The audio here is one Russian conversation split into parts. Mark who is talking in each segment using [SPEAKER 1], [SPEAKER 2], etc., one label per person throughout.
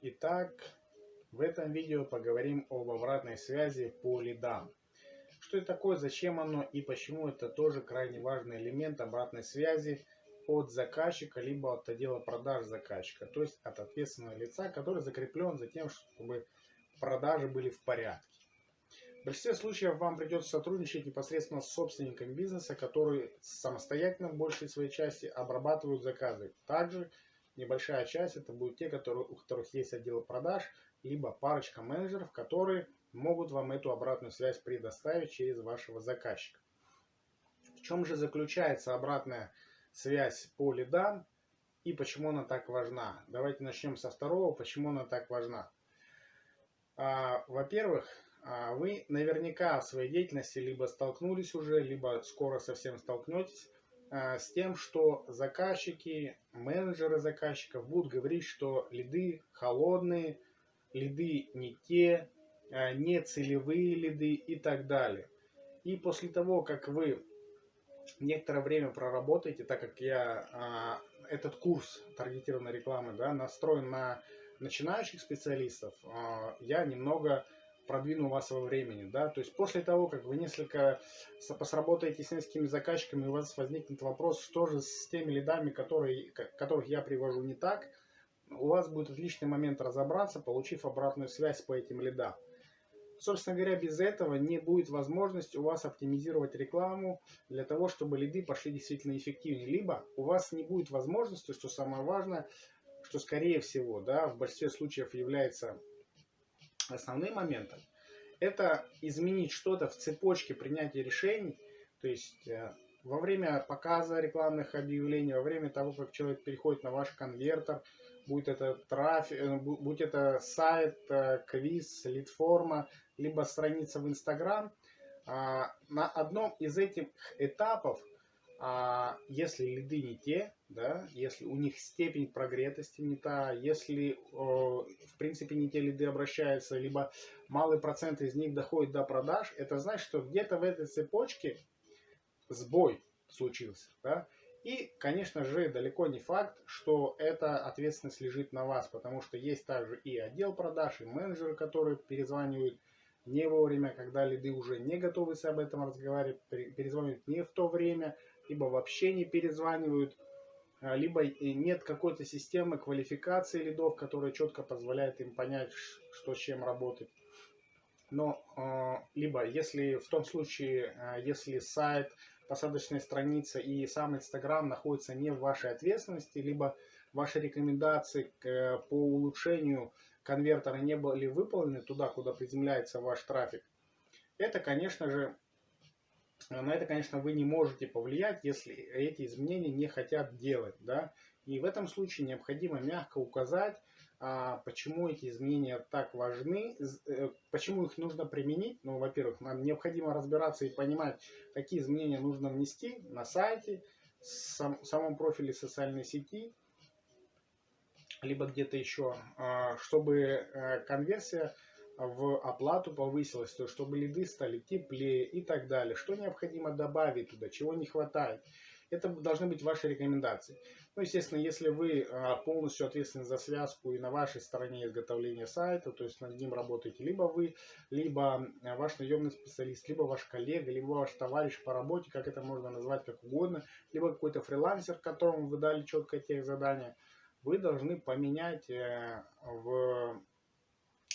[SPEAKER 1] Итак, в этом видео поговорим об обратной связи по лидам. Что это такое, зачем оно и почему это тоже крайне важный элемент обратной связи от заказчика, либо от отдела продаж заказчика, то есть от ответственного лица, который закреплен за тем, чтобы продажи были в порядке. В большинстве случаев вам придется сотрудничать непосредственно с собственником бизнеса, который самостоятельно в большей своей части обрабатывают заказы. Также небольшая часть это будут те, которые, у которых есть отдел продаж, либо парочка менеджеров, которые могут вам эту обратную связь предоставить через вашего заказчика. В чем же заключается обратная связь по лидам и почему она так важна? Давайте начнем со второго, почему она так важна. А, Во-первых, а, вы наверняка в своей деятельности либо столкнулись уже, либо скоро совсем столкнетесь с тем, что заказчики, менеджеры заказчиков будут говорить, что лиды холодные, лиды не те, а, не целевые лиды и так далее. И после того, как вы некоторое время проработаете, так как я этот курс таргетированной рекламы да, настроен на начинающих специалистов, я немного продвину вас во времени, да, то есть после того, как вы несколько посработаете с несколькими заказчиками, у вас возникнет вопрос, что же с теми лидами, которые, которых я привожу не так, у вас будет отличный момент разобраться, получив обратную связь по этим лидам. Собственно говоря, без этого не будет возможности у вас оптимизировать рекламу для того, чтобы лиды пошли действительно эффективнее. Либо у вас не будет возможности, что самое важное, что скорее всего, да, в большинстве случаев является основным моментом, это изменить что-то в цепочке принятия решений, то есть э, во время показа рекламных объявлений, во время того, как человек переходит на ваш конвертер, будь это трафик, э, будь это сайт, э, квиз, лид-форма, либо страница в Инстаграм, а, на одном из этих этапов а если лиды не те, да, если у них степень прогретости не та, если в принципе не те лиды обращаются, либо малый процент из них доходит до продаж, это значит, что где-то в этой цепочке сбой случился. Да? И, конечно же, далеко не факт, что эта ответственность лежит на вас, потому что есть также и отдел продаж, и менеджеры, которые перезванивают не вовремя, когда лиды уже не готовы об этом разговаривать, перезванивают не в то время, либо вообще не перезванивают, либо нет какой-то системы квалификации лидов, которая четко позволяет им понять, что с чем работать. Но а, либо если в том случае, а, если сайт, посадочная страница и сам Инстаграм находятся не в вашей ответственности, либо ваши рекомендации по улучшению конвертера не были выполнены туда, куда приземляется ваш трафик, это, конечно же, на это, конечно, вы не можете повлиять, если эти изменения не хотят делать. Да? И в этом случае необходимо мягко указать, а, почему эти изменения так важны, э, почему их нужно применить. Ну, во-первых, нам необходимо разбираться и понимать, какие изменения нужно внести на сайте, в самом профиле социальной сети, либо где-то еще, а, чтобы э, конверсия в оплату повысилась, то чтобы лиды стали теплее и так далее. Что необходимо добавить туда, чего не хватает. Это должны быть ваши рекомендации. Ну, естественно, если вы а, полностью ответственны за связку и на вашей стороне изготовления сайта, то есть над ним работаете либо вы, либо а, ваш наемный специалист, либо ваш коллега, либо ваш товарищ по работе, как это можно назвать как угодно, либо какой-то фрилансер, которому вы дали четкое тех задания, вы должны поменять э, в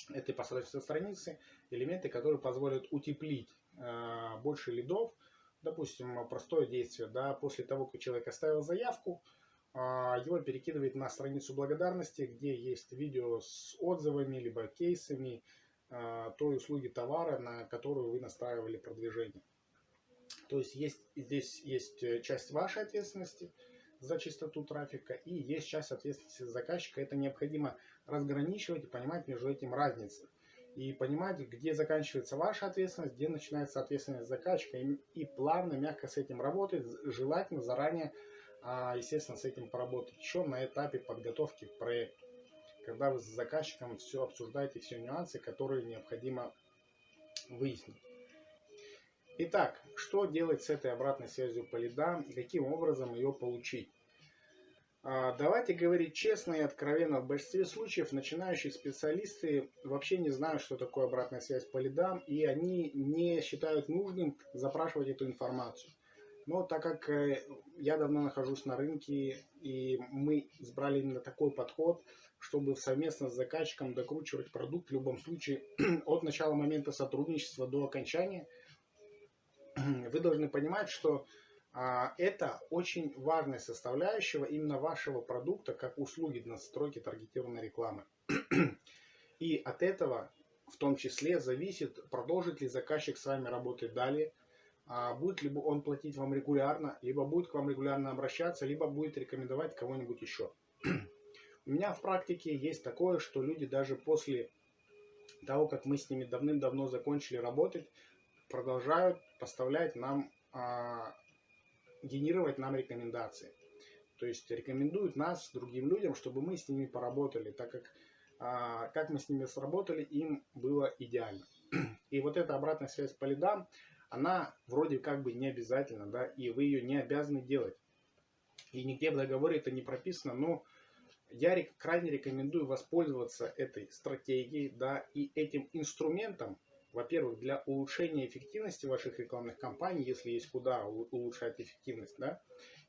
[SPEAKER 1] этой посадочной страницы элементы, которые позволят утеплить э, больше лидов. Допустим, простое действие, да, после того, как человек оставил заявку, э, его перекидывает на страницу благодарности, где есть видео с отзывами, либо кейсами э, той услуги товара, на которую вы настраивали продвижение. То есть, есть здесь есть часть вашей ответственности – за чистоту трафика и есть часть ответственности заказчика. Это необходимо разграничивать и понимать между этим разницу. И понимать, где заканчивается ваша ответственность, где начинается ответственность заказчика. И, и плавно, мягко с этим работать. Желательно заранее, а, естественно, с этим поработать еще на этапе подготовки к проекту. Когда вы с заказчиком все обсуждаете, все нюансы, которые необходимо выяснить. Итак, что делать с этой обратной связью по лидам и каким образом ее получить? А, давайте говорить честно и откровенно. В большинстве случаев начинающие специалисты вообще не знают, что такое обратная связь по лидам, и они не считают нужным запрашивать эту информацию. Но так как э, я давно нахожусь на рынке, и мы избрали именно такой подход, чтобы совместно с заказчиком докручивать продукт в любом случае от начала момента сотрудничества до окончания, вы должны понимать, что а, это очень важная составляющая именно вашего продукта, как услуги настройки таргетированной рекламы. И от этого в том числе зависит, продолжит ли заказчик с вами работать далее, а, будет ли он платить вам регулярно, либо будет к вам регулярно обращаться, либо будет рекомендовать кого-нибудь еще. У меня в практике есть такое, что люди даже после того, как мы с ними давным-давно закончили работать, продолжают поставлять нам а, генерировать нам рекомендации. То есть рекомендуют нас другим людям, чтобы мы с ними поработали, так как а, как мы с ними сработали, им было идеально. И вот эта обратная связь по лидам, она вроде как бы не обязательна, да, и вы ее не обязаны делать. И нигде в договоре это не прописано, но я крайне рекомендую воспользоваться этой стратегией, да, и этим инструментом, во-первых, для улучшения эффективности ваших рекламных кампаний, если есть куда улучшать эффективность, да,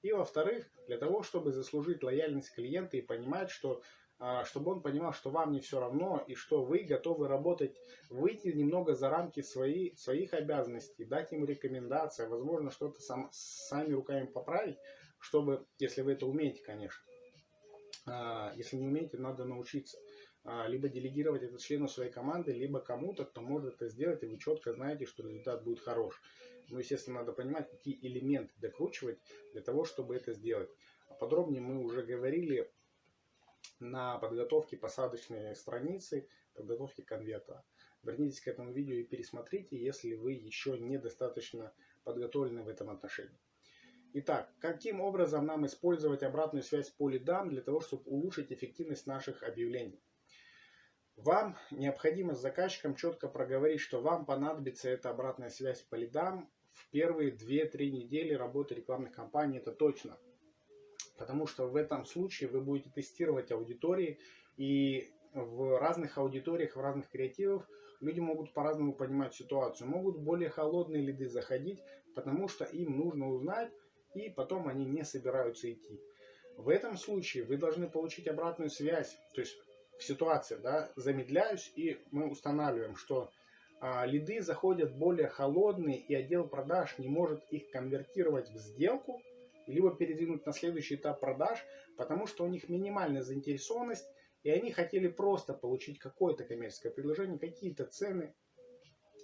[SPEAKER 1] и во-вторых, для того, чтобы заслужить лояльность клиента и понимать, что а, чтобы он понимал, что вам не все равно и что вы готовы работать, выйти немного за рамки свои, своих обязанностей, дать ему рекомендации, возможно, что-то сам, сами руками поправить, чтобы, если вы это умеете, конечно. А, если не умеете, надо научиться. А, либо делегировать это члену своей команды, либо кому-то, кто может это сделать, и вы четко знаете, что результат будет хорош. Но, естественно, надо понимать, какие элементы докручивать для того, чтобы это сделать. А подробнее мы уже говорили на подготовке посадочной страницы, подготовке конверта. Вернитесь к этому видео и пересмотрите, если вы еще недостаточно подготовлены в этом отношении. Итак, каким образом нам использовать обратную связь по лидам для того, чтобы улучшить эффективность наших объявлений? Вам необходимо с заказчиком четко проговорить, что вам понадобится эта обратная связь по лидам в первые 2-3 недели работы рекламных кампаний, это точно. Потому что в этом случае вы будете тестировать аудитории, и в разных аудиториях, в разных креативах люди могут по-разному понимать ситуацию. Могут более холодные лиды заходить, потому что им нужно узнать, и потом они не собираются идти. В этом случае вы должны получить обратную связь, то есть в ситуации, да, замедляюсь, и мы устанавливаем, что а, лиды заходят более холодные, и отдел продаж не может их конвертировать в сделку, либо передвинуть на следующий этап продаж, потому что у них минимальная заинтересованность, и они хотели просто получить какое-то коммерческое предложение, какие-то цены,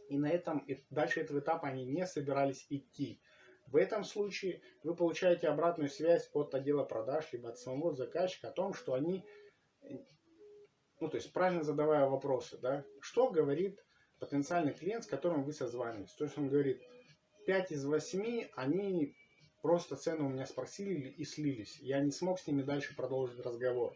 [SPEAKER 1] и на этом и дальше этого этапа они не собирались идти. В этом случае вы получаете обратную связь от отдела продаж, либо от самого заказчика о том, что они ну, то есть правильно задавая вопросы, да, что говорит потенциальный клиент, с которым вы созваниваетесь. То есть он говорит, 5 из 8, они просто цену у меня спросили и слились. Я не смог с ними дальше продолжить разговор.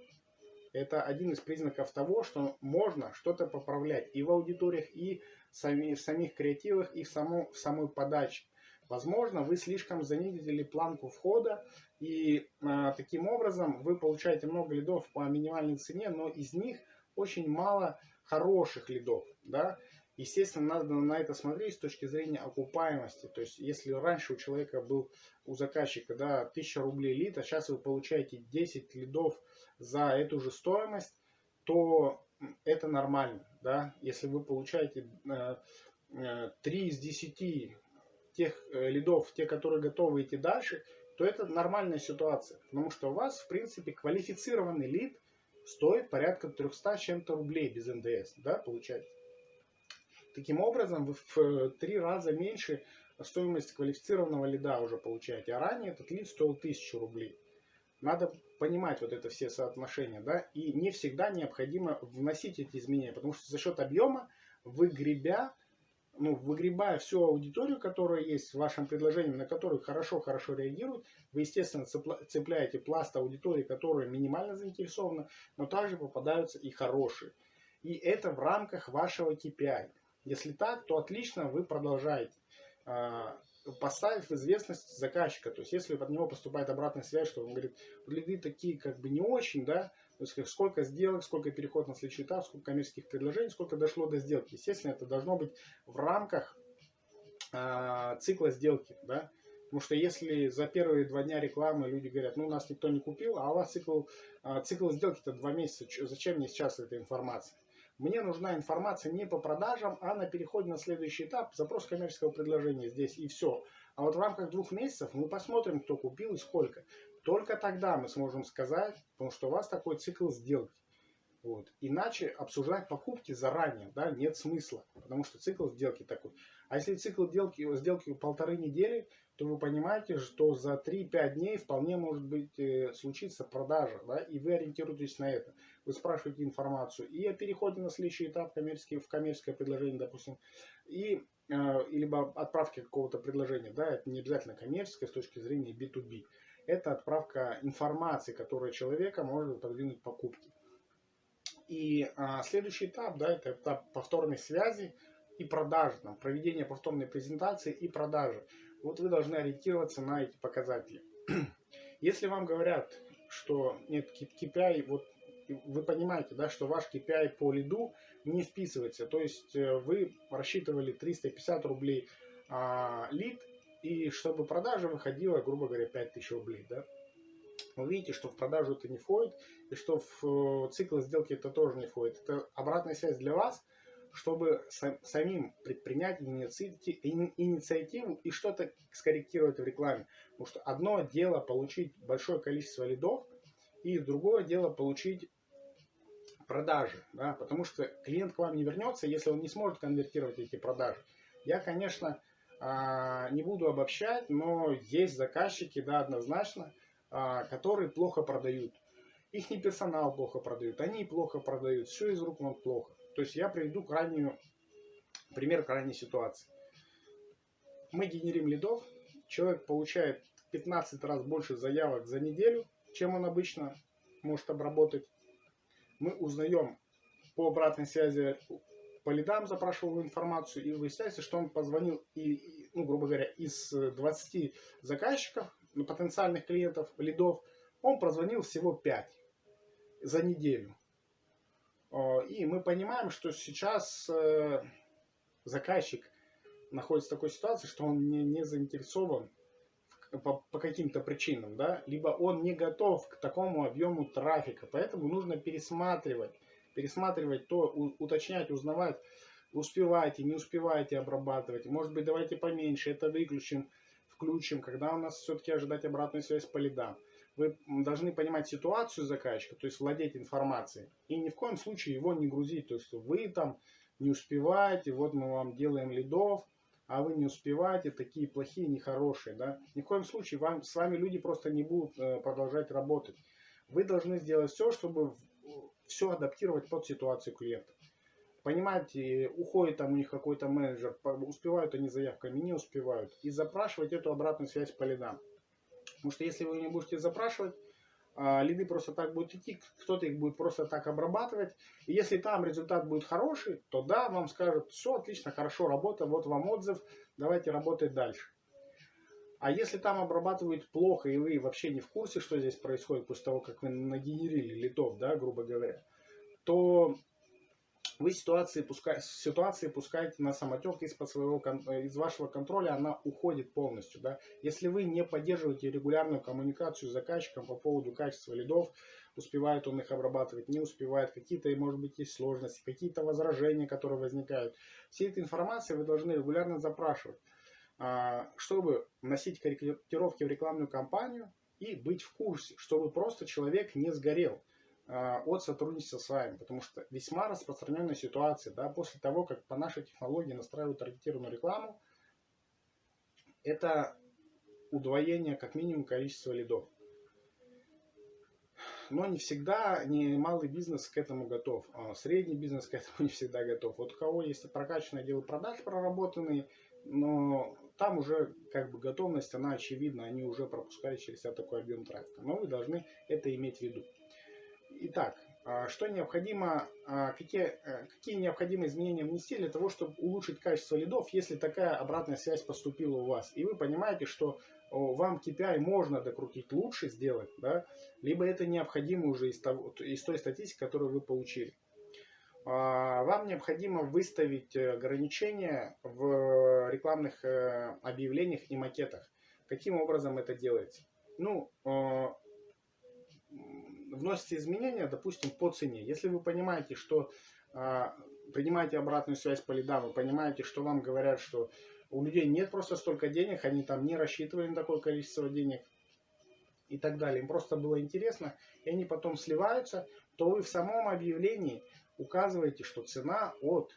[SPEAKER 1] Это один из признаков того, что можно что-то поправлять и в аудиториях, и в самих креативах, и в, само, в самой подаче. Возможно, вы слишком занизили планку входа, и э, таким образом вы получаете много лидов по минимальной цене, но из них очень мало хороших лидов, да. Естественно, надо на это смотреть с точки зрения окупаемости. То есть, если раньше у человека был, у заказчика, да, 1000 рублей лид, а сейчас вы получаете 10 лидов за эту же стоимость, то это нормально, да. Если вы получаете э, э, 3 из 10 тех э, лидов, те, которые готовы идти дальше, то это нормальная ситуация. Потому что у вас, в принципе, квалифицированный лид стоит порядка 300 чем-то рублей без НДС, да, получается. Таким образом, вы в три раза меньше стоимость квалифицированного лида уже получаете. А ранее этот лид стоил 1000 рублей. Надо понимать вот это все соотношения, да, и не всегда необходимо вносить эти изменения, потому что за счет объема вы гребя ну, выгребая всю аудиторию, которая есть в вашем предложении, на которую хорошо-хорошо реагируют, вы, естественно, цепляете пласт аудитории, которая минимально заинтересована, но также попадаются и хорошие. И это в рамках вашего KPI. Если так, то отлично, вы продолжаете. А, поставив известность заказчика. То есть, если от него поступает обратная связь, что он говорит, лиды такие как бы не очень, да, то есть, сколько сделок, сколько переход на следующий этап, сколько коммерческих предложений, сколько дошло до сделки. Естественно, это должно быть в рамках э, цикла сделки, да. Потому что если за первые два дня рекламы люди говорят, ну, нас никто не купил, а у вас цикл, э, цикл сделки-то два месяца, зачем мне сейчас эта информация? Мне нужна информация не по продажам, а на переходе на следующий этап, запрос коммерческого предложения здесь и все. А вот в рамках двух месяцев мы посмотрим, кто купил и сколько. Только тогда мы сможем сказать, потому что у вас такой цикл сделки. Вот. Иначе обсуждать покупки заранее да, нет смысла, потому что цикл сделки такой. А если цикл сделки, сделки полторы недели, то вы понимаете, что за 3-5 дней вполне может быть э, случиться продажа, да, и вы ориентируетесь на это. Вы спрашиваете информацию и о переходе на следующий этап коммерческий, в коммерческое предложение, допустим, и э, либо отправке какого-то предложения, да, это не обязательно коммерческое с точки зрения B2B. Это отправка информации, которая человека может продвинуть покупки. И а, следующий этап, да, это этап повторной связи и продажи, там, проведение повторной презентации и продажи. Вот вы должны ориентироваться на эти показатели. Если вам говорят, что нет KPI, вот вы понимаете, да, что ваш KPI по лиду не вписывается. То есть э, вы рассчитывали 350 рублей а, лид, и чтобы продажа выходила, грубо говоря, 5000 рублей. Да? Вы видите, что в продажу это не входит, и что в э, цикл сделки это тоже не входит. Это обратная связь для вас, чтобы самим предпринять инициативу и что-то скорректировать в рекламе. Потому что одно дело получить большое количество лидов, и другое дело получить продажи. Да? Потому что клиент к вам не вернется, если он не сможет конвертировать эти продажи. Я, конечно, не буду обобщать, но есть заказчики, да, однозначно, а, которые плохо продают. Их не персонал плохо продают, они плохо продают, все из рук вон плохо. То есть я приведу крайнюю, пример крайней ситуации. Мы генерим лидов, человек получает 15 раз больше заявок за неделю, чем он обычно может обработать. Мы узнаем по обратной связи, по лидам запрашивал информацию, и выясняется, что он позвонил, и, ну, грубо говоря, из 20 заказчиков, ну, потенциальных клиентов, лидов, он прозвонил всего 5 за неделю. И мы понимаем, что сейчас э, заказчик находится в такой ситуации, что он не, не заинтересован по, по каким-то причинам, да, либо он не готов к такому объему трафика, поэтому нужно пересматривать, пересматривать то, уточнять, узнавать, успеваете, не успеваете обрабатывать, может быть давайте поменьше, это выключим, включим, когда у нас все-таки ожидать обратную связь по лидам вы должны понимать ситуацию заказчика, то есть владеть информацией. И ни в коем случае его не грузить. То есть вы там не успеваете, вот мы вам делаем лидов, а вы не успеваете, такие плохие, нехорошие. Да? Ни в коем случае вам, с вами люди просто не будут э, продолжать работать. Вы должны сделать все, чтобы все адаптировать под ситуацию клиента. Понимаете, уходит там у них какой-то менеджер, успевают они заявками, не успевают. И запрашивать эту обратную связь по лидам. Потому что если вы не будете запрашивать, а, лиды просто так будут идти, кто-то их будет просто так обрабатывать. И если там результат будет хороший, то да, вам скажут, все отлично, хорошо, работа, вот вам отзыв, давайте работать дальше. А если там обрабатывают плохо, и вы вообще не в курсе, что здесь происходит после того, как вы нагенерили литов, да, грубо говоря, то вы ситуации, пускай, ситуации пускаете на самотек из-под своего, из вашего контроля, она уходит полностью. Да? Если вы не поддерживаете регулярную коммуникацию с заказчиком по поводу качества лидов, успевает он их обрабатывать, не успевает, какие-то, может быть, есть сложности, какие-то возражения, которые возникают. Все эта информация вы должны регулярно запрашивать, чтобы вносить корректировки в рекламную кампанию и быть в курсе, чтобы просто человек не сгорел. А, от сотрудничества с вами, потому что весьма распространенная ситуация, да, после того, как по нашей технологии настраивают таргетированную рекламу, это удвоение как минимум количества лидов. Но не всегда, не малый бизнес к этому готов. А средний бизнес к этому не всегда готов. Вот у кого есть прокачанные отделы продаж проработанные, но там уже как бы готовность, она очевидна, они уже пропускают через себя такой объем трафика. Но вы должны это иметь в виду. Итак, А, что необходимо, а, какие, э, какие необходимые изменения внести для того, чтобы улучшить качество лидов, если такая обратная связь поступила у вас. И вы понимаете, что вам KPI можно докрутить лучше сделать, да, либо это необходимо уже из, того, из той статистики, которую вы получили. А, вам необходимо выставить ограничения в рекламных э, объявлениях и макетах. Каким образом это делается? Ну, вносите изменения, допустим, по цене. Если вы понимаете, что а, принимаете обратную связь по лидам, вы понимаете, что вам говорят, что у людей нет просто столько денег, они там не рассчитывали на такое количество денег и так далее. Им просто было интересно, и они потом сливаются, то вы в самом объявлении указываете, что цена от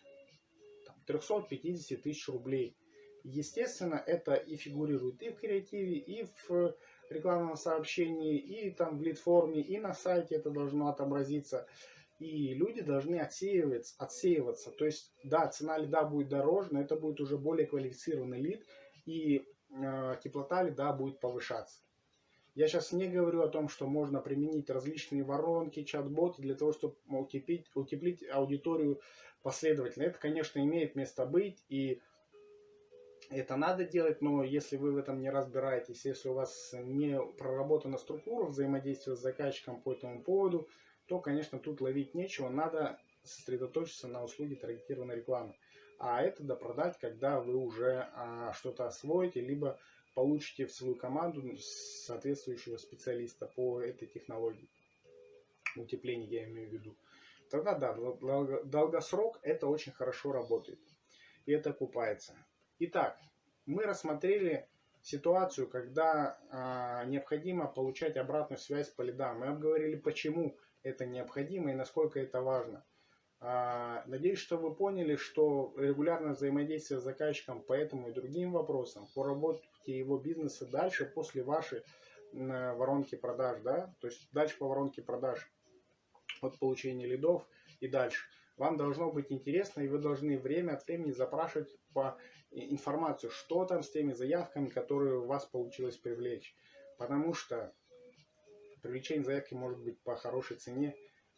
[SPEAKER 1] там, 350 тысяч рублей. Естественно, это и фигурирует и в креативе, и в рекламном сообщении, и там в лид-форме, и на сайте это должно отобразиться. И люди должны отсеиваться, отсеиваться. То есть, да, цена лида будет дороже, но это будет уже более квалифицированный лид, и э, теплота лида будет повышаться. Я сейчас не говорю о том, что можно применить различные воронки, чат-боты для того, чтобы утеплить, утеплить аудиторию последовательно. Это, конечно, имеет место быть, и это надо делать, но если вы в этом не разбираетесь, если у вас не проработана структура взаимодействия с заказчиком по этому поводу, то, конечно, тут ловить нечего, надо сосредоточиться на услуге таргетированной рекламы. А это допродать, когда вы уже а, что-то освоите, либо получите в свою команду соответствующего специалиста по этой технологии. Утепление я имею в виду. Тогда да, долгосрок это очень хорошо работает. И это окупается. Итак, мы рассмотрели ситуацию, когда а, необходимо получать обратную связь по лидам. Мы обговорили, почему это необходимо и насколько это важно. А, надеюсь, что вы поняли, что регулярное взаимодействие с заказчиком по этому и другим вопросам, по работе его бизнеса дальше после вашей воронки продаж, да, то есть дальше по воронке продаж от получения лидов и дальше. Вам должно быть интересно, и вы должны время от времени запрашивать по информацию, что там с теми заявками, которые у вас получилось привлечь. Потому что привлечение заявки может быть по хорошей цене,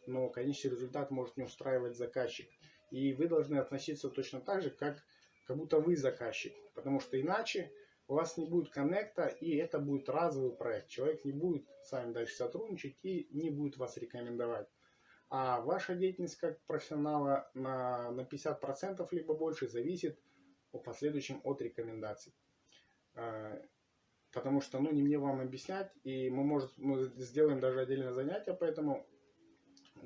[SPEAKER 1] но конечный результат может не устраивать заказчик. И вы должны относиться точно так же, как, как будто вы заказчик. Потому что иначе у вас не будет коннекта, и это будет разовый проект. Человек не будет с вами дальше сотрудничать и не будет вас рекомендовать. А ваша деятельность как профессионала на, на 50% либо больше зависит в последующем от рекомендаций. А, потому что, ну, не мне вам объяснять, и мы, может, мы сделаем даже отдельное занятие, поэтому,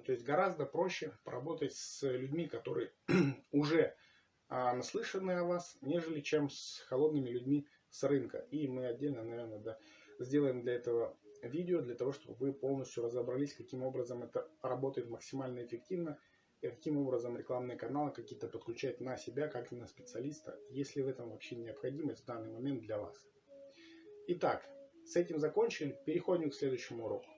[SPEAKER 1] то есть гораздо проще поработать с людьми, которые уже а, наслышаны о вас, нежели чем с холодными людьми с рынка. И мы отдельно, наверное, да, сделаем для этого видео, для того, чтобы вы полностью разобрались, каким образом это работает максимально эффективно и каким образом рекламные каналы какие-то подключать на себя, как на специалиста, если в этом вообще необходимость в данный момент для вас. Итак, с этим закончили, переходим к следующему уроку.